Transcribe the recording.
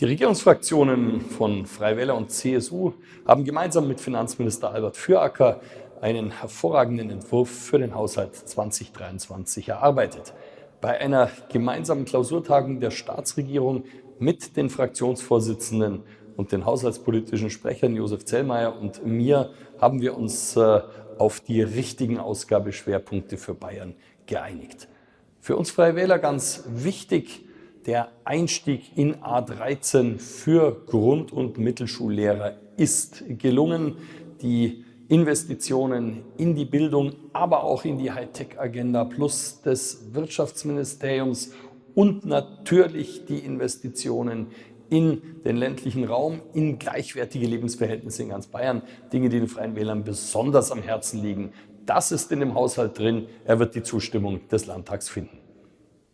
Die Regierungsfraktionen von Freie Wähler und CSU haben gemeinsam mit Finanzminister Albert Füracker einen hervorragenden Entwurf für den Haushalt 2023 erarbeitet. Bei einer gemeinsamen Klausurtagung der Staatsregierung mit den Fraktionsvorsitzenden und den haushaltspolitischen Sprechern Josef Zellmeier und mir haben wir uns äh, auf die richtigen Ausgabeschwerpunkte für Bayern geeinigt. Für uns Freie Wähler ganz wichtig, der Einstieg in A13 für Grund- und Mittelschullehrer ist gelungen. Die Investitionen in die Bildung, aber auch in die Hightech-Agenda plus des Wirtschaftsministeriums und natürlich die Investitionen in den ländlichen Raum, in gleichwertige Lebensverhältnisse in ganz Bayern, Dinge, die den Freien Wählern besonders am Herzen liegen. Das ist in dem Haushalt drin. Er wird die Zustimmung des Landtags finden.